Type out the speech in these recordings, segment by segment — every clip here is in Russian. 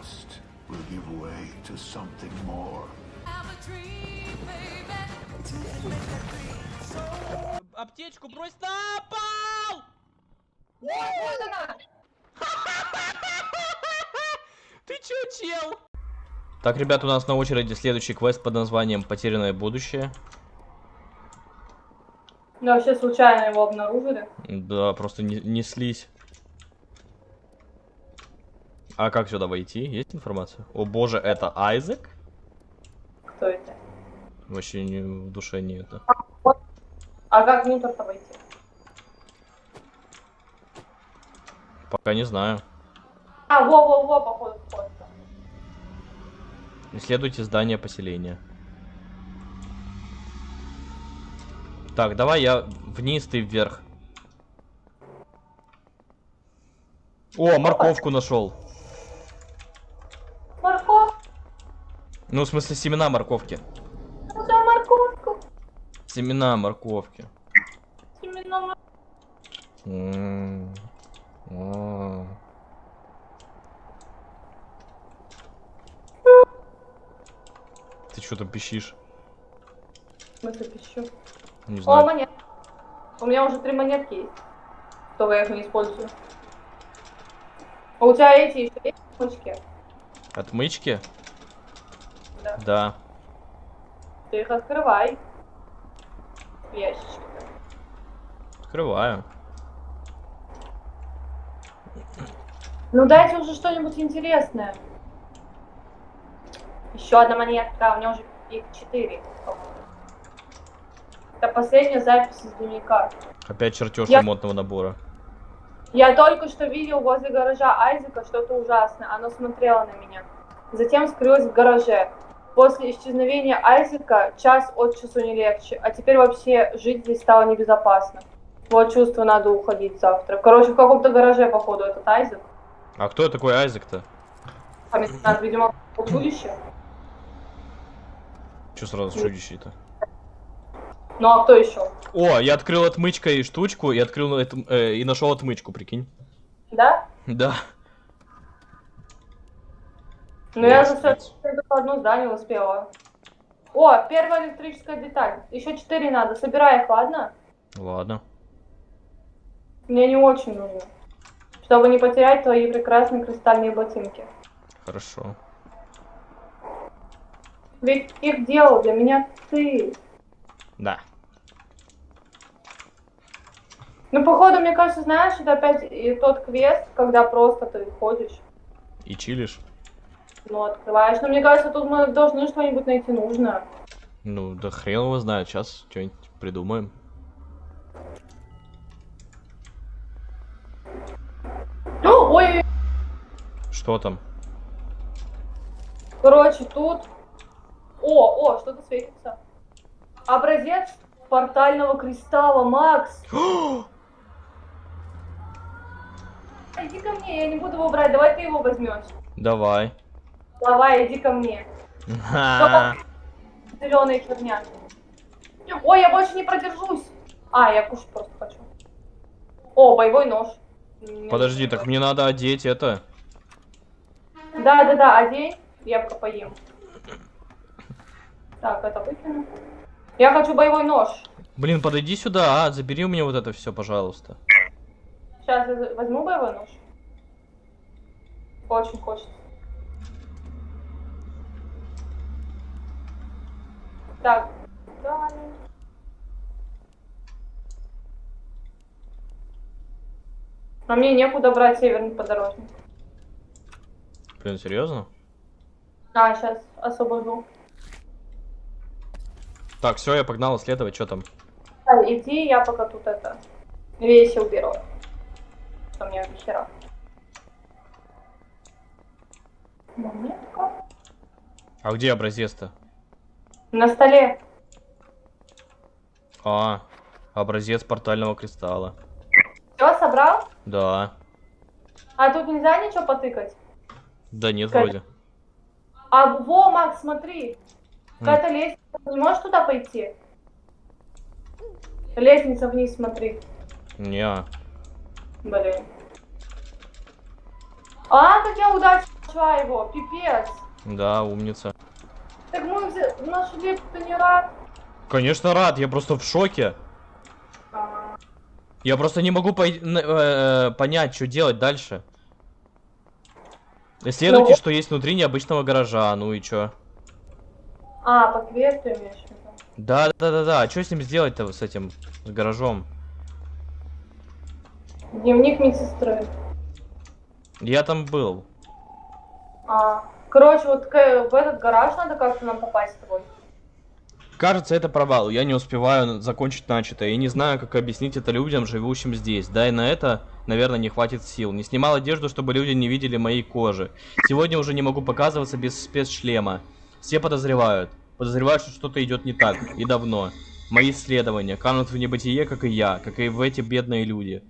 lost will give way to something more. Аптечку брось на пол! Ты чё, чел? Так, ребят, у нас на очереди следующий квест под названием «Потерянное будущее». Да, вообще случайно его обнаружили. Да, просто не- неслись. А как сюда войти? Есть информация? О боже, это Айзек? Кто это? Вообще не, в душе не это. А как внутрь-то войти? Пока не знаю. А, во-во-во, походу, вход. Исследуйте здание поселения. Так, давай я вниз, ты вверх. О, морковку нашел. Ну, в смысле, семена морковки. куда морковку? Семена морковки. Именно мор- М, о. Ты что там пищишь? Смысле, пищу. Не О, знаю. монет. У меня уже три монетки есть. Только я их не использую. А у тебя эти еще есть кнопочки? Отмычки? Да. Да. Ты их открывай. В ящичке. Открываю. Ну дайте уже что-нибудь интересное. Еще одна монетка, у меня уже их четыре. Это последняя запись из дневника. Опять чертеж Я- ремонтного набора. Я только что видел возле гаража Айзека что-то ужасное. Оно смотрело на меня. Затем скрылось в гараже. После исчезновения Айзека час от часу не легче. А теперь вообще жить здесь стало небезопасно. Вот чувство, надо уходить завтра. Короче, в каком-то гараже, походу, этот Айзек. А кто такой Айзек-то? Комендант, видимо, чудище. Че сразу чудище-то? Ну а кто еще? О, я открыл отмычкой штучку и открыл эту, э, и нашел отмычку, прикинь. Да? Да. Ну я же все видите. одно здание успела. О, первая электрическая деталь. Еще четыре надо. Собирай их, ладно? Ладно. Мне не очень нужно. Чтобы не потерять твои прекрасные кристальные ботинки. Хорошо. Ведь их делал для меня ты. Да. Ну, походу, мне кажется, знаешь, это опять и тот квест, когда просто ты ходишь, И чилишь? Ну, открываешь. Но мне кажется, тут мы должны что-нибудь найти нужное. Ну, да хрен его знает. Сейчас что-нибудь придумаем. Ну, ой, Что там? короче, тут... О, о, что-то светится. Образец портального кристалла, Макс. Иди ко мне, я не буду его брать, давай ты его возьмешь. Давай. Давай, иди ко мне. Зеленая херня. Ой, я больше не продержусь. А, я кушать просто хочу. О, боевой нож. Подожди, так мне надо одеть это. Да, да, да, одень, я пока поем. Так, это выкину. Я хочу боевой нож. Блин, подойди сюда, а, забери у меня вот это все, пожалуйста. Сейчас я возьму боевой нож. Очень хочется. Так, далее. Но мне некуда брать северный подорожник. Блин, серьезно? А, сейчас освобожу. Так, все, я погнал исследовать, что там. А, иди, я пока тут это вещи уберу. Что до хера. Монетка. А где образец-то? На столе. А, образец портального кристалла. Все, собрал? Да. А тут нельзя ничего потыкать? Да нет, Как? вроде. А, во, Макс, смотри. Какая-то лестница. Ты не можешь туда пойти? Лестница вниз, смотри. Не. Блин. А, как я удачно нашла его, пипец. Да, умница. Так мы взя- нашли, ты не рад? Конечно, рад, я просто в шоке. А, Я просто не могу пой- н- э, понять, что делать дальше. Исследуйте, Ну. что есть внутри необычного гаража, ну и чё? А, по квесту имеешь в виду? Да, да, да, да. А что с ним сделать-то с этим с гаражом? Дневник медсестры. Я там был. А, короче, вот в этот гараж надо как-то нам попасть с тобой. Кажется, это провал. Я не успеваю закончить начатое и не знаю, как объяснить это людям, живущим здесь. Да и на это, наверное, не хватит сил. Не снимал одежду, чтобы люди не видели моей кожи. Сегодня уже не могу показываться без спецшлема. Все подозревают. Подозревают, что что-то идет не так. И давно. Мои исследования канут в небытие, как и я, как и в эти бедные люди.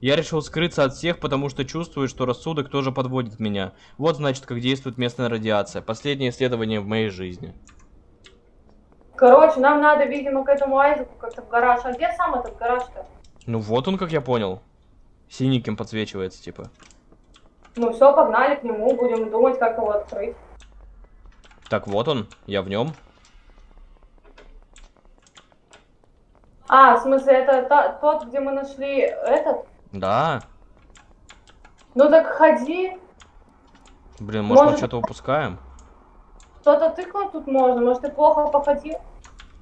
Я решил скрыться от всех, потому что чувствую, что рассудок тоже подводит меня. Вот значит, как действует местная радиация. Последнее исследование в моей жизни. Короче, нам надо, видимо, к этому Айзеку как-то в гараж. А где сам этот гараж-то? Ну вот он, как я понял. Синеньким подсвечивается, типа. Ну все, погнали к нему, будем думать, как его открыть. Так, вот он, я в нем. А, в смысле, это та- тот, где мы нашли этот? Да. Ну так ходи. Блин, может, мы Может- что-то упускаем? Что-то тыкнуть тут можно. Может, ты плохо походил?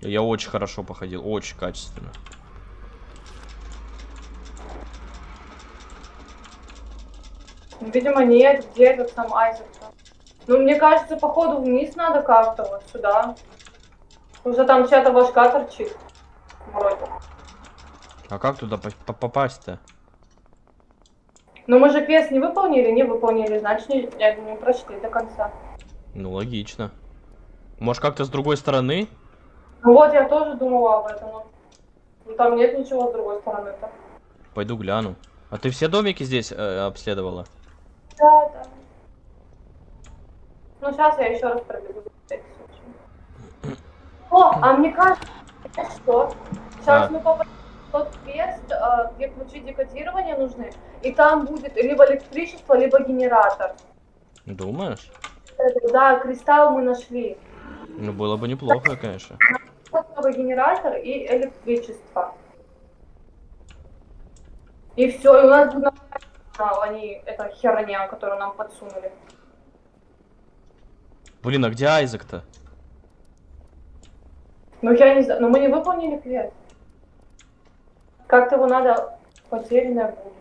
Я очень хорошо походил, очень качественно. Ну, Видимо, нет. Где этот сам Айзек? Ну, мне кажется, походу вниз надо как-то вот сюда. Уже там чья-то башка торчит. Вроде. А как туда по- по- попасть-то? Но мы же квест не выполнили, не выполнили, значит, не, не- прошли до конца. Ну, логично. Может, как-то с другой стороны? Ну вот, я тоже думала об этом. но- Ну, там нет ничего с другой стороны-то. Пойду гляну. А ты все домики здесь э, обследовала? Да, да. Ну, сейчас я еще раз пробегу. О, а мне кажется, что? Сейчас А. мы попадем в тот квест, э, где ключи декодирования нужны, и там будет либо электричество, либо генератор. Думаешь? Да, кристалл мы нашли. Ну, было бы неплохо, конечно. Генератор и электричество. И все, и у нас будет а, они, это херня, которую нам подсунули. Блин, а где Айзек-то? Ну я не знаю, но мы не выполнили квест. Как-то его надо потерянное будущее.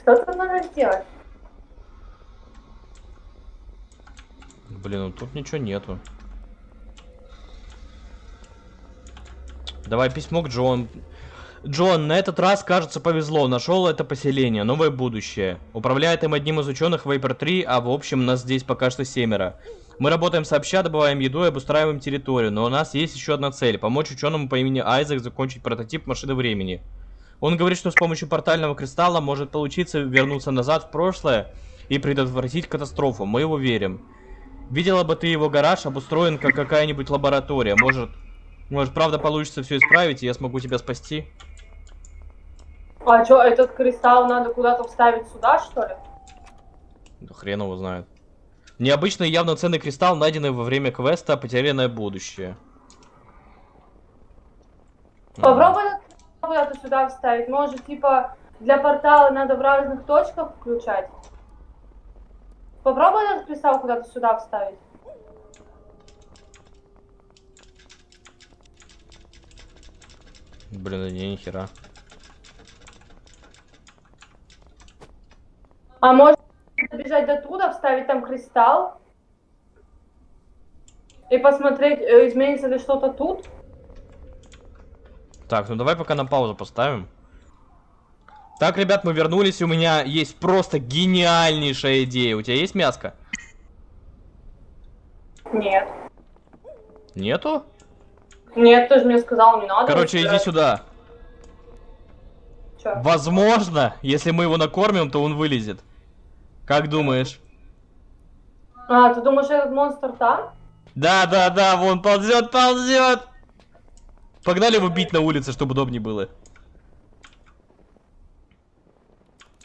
Что тут надо сделать? Блин, ну тут ничего нету. Давай письмо к Джон. Джон, на этот раз, кажется, повезло. Нашел это поселение, новое будущее. Управляет им одним из ученых Вейпер 3, а в общем нас здесь пока что семеро. Мы работаем сообща, добываем еду и обустраиваем территорию, но у нас есть еще одна цель. Помочь ученому по имени Айзек закончить прототип машины времени. Он говорит, что с помощью портального кристалла может получиться вернуться назад в прошлое и предотвратить катастрофу. Мы его верим. Видела бы ты его гараж, обустроен как какая-нибудь лаборатория. Может, может, правда получится все исправить, и я смогу тебя спасти? А что, этот кристалл надо куда-то вставить сюда, что ли? Да хрен его знает. Необычный явно ценный кристалл, найденный во время квеста «Потерянное будущее». М. Попробуй куда-то сюда вставить. Может, типа, для портала надо в разных точках включать? Попробуй этот кристалл куда-то сюда вставить. Блин, не, нихера. А может добежать до туда, вставить там кристалл и посмотреть, э, изменится ли что-то тут? Так, ну давай пока на паузу поставим. Так, ребят, мы вернулись, у меня есть просто гениальнейшая идея. У тебя есть мяско? Нет. Нету? Нет, ты же мне сказал, не надо. Короче, иди сюда. Чё? Возможно, если мы его накормим, то он вылезет. Как думаешь? А, ты думаешь, этот монстр там? Да, да, да, вон ползет, ползет. Погнали его бить на улице, чтобы удобнее было.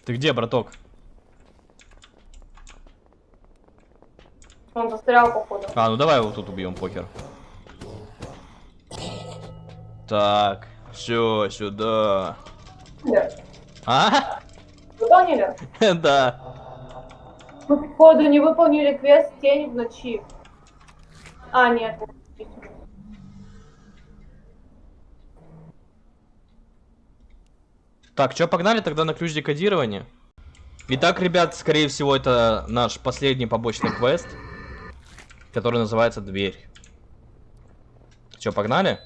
Ты где, браток? Он застрял, походу. А, ну давай его тут убьем, покер. Так, все, сюда. Нет. А? Выполнили? Да. Мы, походу, не выполнили квест «Тень в ночи». А, нет. Так, что, погнали тогда на ключ декодирования? Итак, ребят, скорее всего, это наш последний побочный квест, который называется «Дверь». Че, погнали?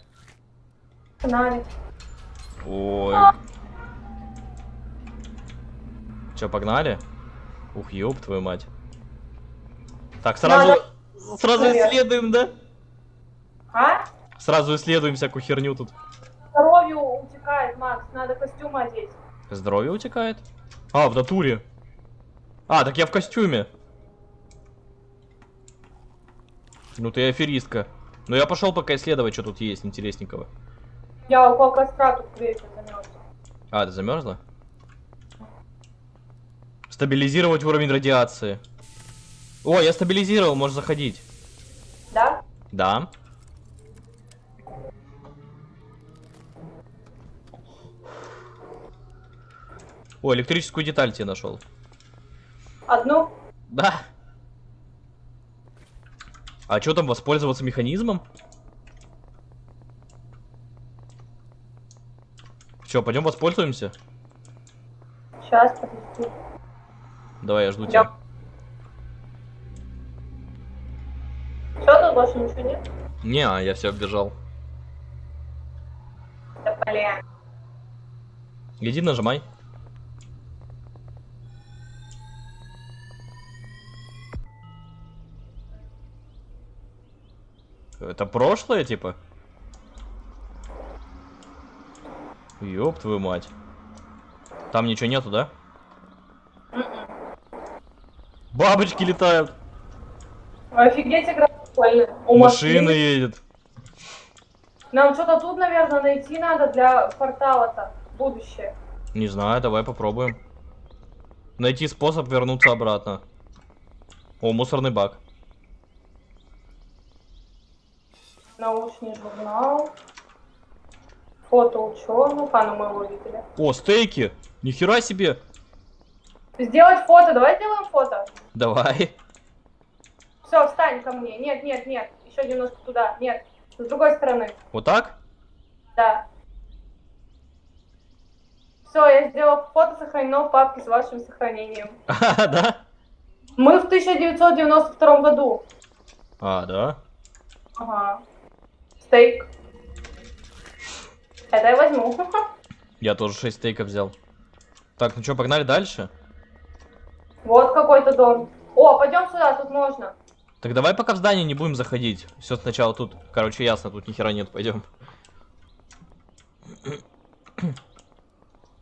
Канале. Ой. Че, погнали? Ух, ёб твою мать. Так, сразу... Сразу Привет. исследуем, да? А? Сразу исследуем всякую херню тут. Здоровью утекает, Макс. Надо костюм одеть. Здоровье утекает? А, в натуре. А, так я в костюме. Ну ты аферистка. Ну я пошел пока исследовать, что тут есть интересненького. Я около костра тут греюсь, замерз. А, ты замерзла? Стабилизировать уровень радиации. О, я стабилизировал, можешь заходить. Да? Да. О, электрическую деталь тебе нашел. Одну? Да. А что там, воспользоваться механизмом? Че, пойдем воспользуемся? Сейчас, подожди. Давай, я жду Да. тебя. Что тут больше ничего нет? Не, а я все оббежал. Да блин. Иди нажимай. Это прошлое, типа? Ёб твою мать. Там ничего нету, да? Бабочки летают. Офигеть, игра прикольная. Машина едет. Нам что-то тут, наверное, найти надо для портала-то. Будущее. Не знаю, давай попробуем. Найти способ вернуться обратно. О, мусорный бак. Научный журнал. Фото ученых. А, ну мы его видели. О, стейки! Нихера себе! Сделать фото. Давай сделаем фото. Давай. Все, встань ко мне. Нет, нет, нет. Еще немножко туда. Нет. С другой стороны. Вот так? Да. Все, я сделал фото, сохранено в папке с вашим сохранением. А, да? Мы в 1992 году. А, да? Ага. Стейк. Это я возьму. Я тоже 6 стейков взял. Так, ну что, погнали дальше? Вот какой-то дом. О, пойдем сюда, тут можно. Так давай пока в здание не будем заходить. Все сначала тут. Короче, ясно, тут ни хера нет, пойдем.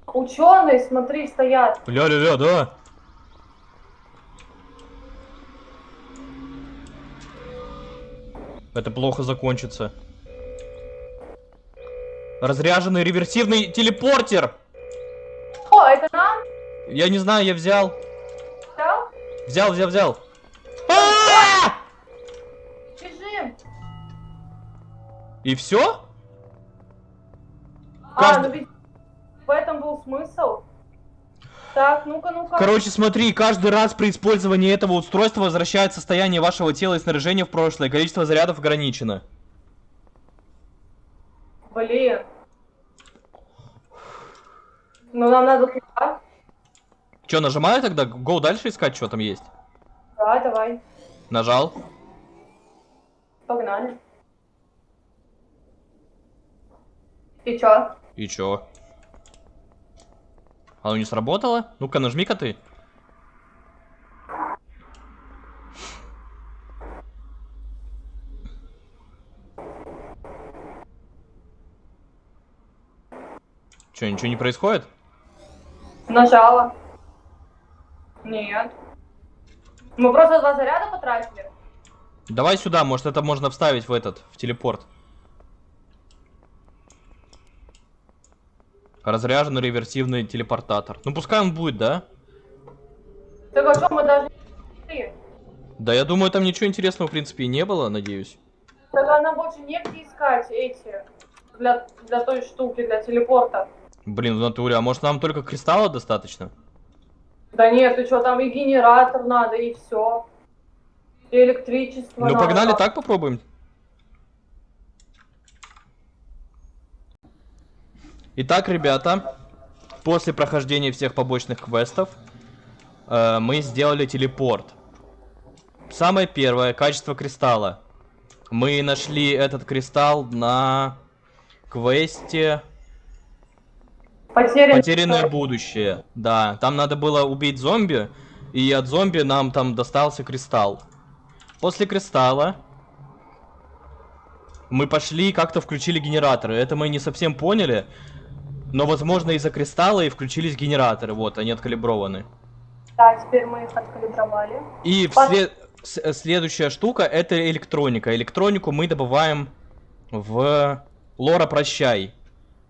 Ученые, смотри, стоят. Ля-ля-ля, да. Это плохо закончится. Разряженный реверсивный телепортер. О, это нам? Я не знаю, я взял. Взял, взял, взял. А! Бежим. И все? А, ну ведь в этом был смысл. Так, ну-ка, ну-ка. Короче, смотри, каждый раз при использовании этого устройства возвращает состояние вашего тела и снаряжения в прошлое. Количество зарядов ограничено. Блин. Ну, нам надо туда. Че, нажимаю тогда? Go дальше искать, что там есть? Да, давай. Нажал. Погнали. И чё? И чё? Оно не сработало? Ну-ка, нажми-ка ты. Чё, ничего не происходит? Нажала. Нет. Мы просто два заряда потратили. Давай сюда, может это можно вставить в этот, в телепорт. Разряженный реверсивный телепортатор. Ну пускай он будет, да? Так а что, мы даже? Да я думаю, там ничего интересного, в принципе, и не было, надеюсь. Тогда нам больше негде искать эти для, для той штуки, для телепорта. Блин, в натуре, а может нам только кристалла достаточно? Да нет, ты что, там и генератор надо, и все. И электричество Ну надо. погнали, так попробуем. Итак, ребята, после прохождения всех побочных квестов, э, мы сделали телепорт. Самое первое, качество кристалла. Мы нашли этот кристалл на квесте Потерян... Потерянное будущее. Да, там надо было убить зомби, и от зомби нам там достался кристалл. После кристалла мы пошли и как-то включили генераторы. Это мы не совсем поняли, но возможно из-за кристалла и включились генераторы. Вот, они откалиброваны. Да, теперь мы их откалибровали. И Пос- вслед- следующая штука это электроника. Электронику мы добываем в Лора Прощай.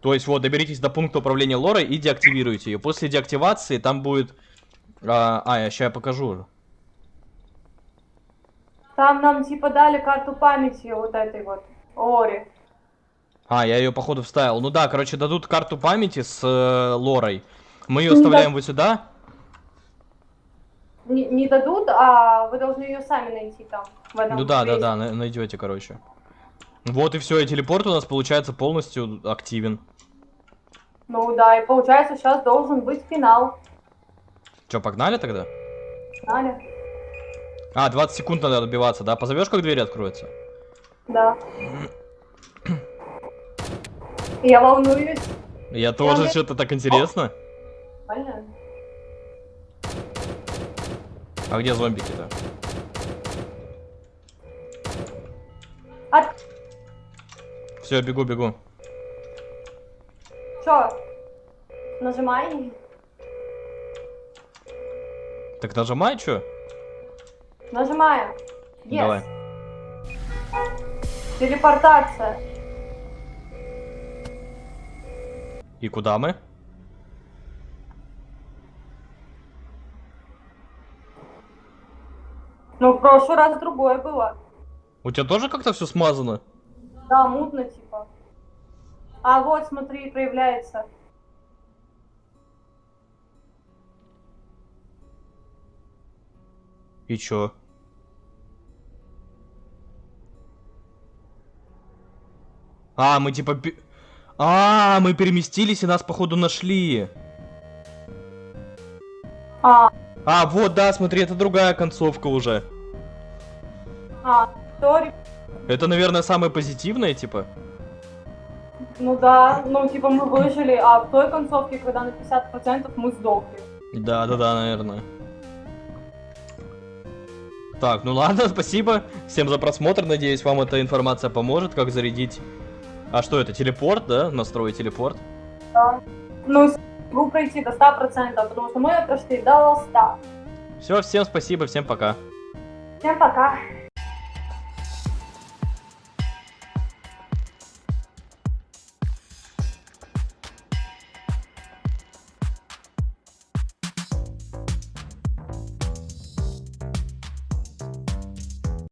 То есть вот доберитесь до пункта управления Лорой и деактивируйте ее. После деактивации там будет... А, а, я сейчас покажу. Там нам типа дали карту памяти вот этой вот Ори. А, я ее походу вставил. Ну да, короче, дадут карту памяти с э, Лорой. Мы ее Ну да. вставляем вот сюда. Не, не дадут, а вы должны ее сами найти там. В этом Ну да, да, да, на- найдете, короче. Вот и все, и телепорт у нас получается полностью активен. Ну да, и получается сейчас должен быть финал. Че, погнали тогда? Знали? А, 20 секунд надо добиваться, да? Позовешь, как двери откроются? Да. Я волнуюсь. Я тоже Я- что-то так интересно. Понятно. А где зомбики-то? А Все, бегу, бегу. чё? Нажимай. Так нажимай, что? Нажимаем. Yes. Давай. Телепортация. И куда мы? Ну, в прошлый раз другое было. У тебя тоже как-то все смазано? Да, мутно типа. А вот, смотри, проявляется. И чё? А, мы типа... А, мы переместились и нас походу нашли. А, А, вот, да, смотри, это другая концовка уже. а, сори. Это, наверное, самое позитивное, типа. Ну да, ну типа мы выжили, а в той концовке, когда на 50% мы сдохли. Да, да, да, наверное. Так, ну ладно, спасибо всем за просмотр. Надеюсь, вам эта информация поможет, как зарядить. А что это, телепорт, да? Настроить телепорт. Да. Ну, игру пройти до 100%, потому что мы прошли до 100. Все, всем спасибо, всем пока. Всем пока.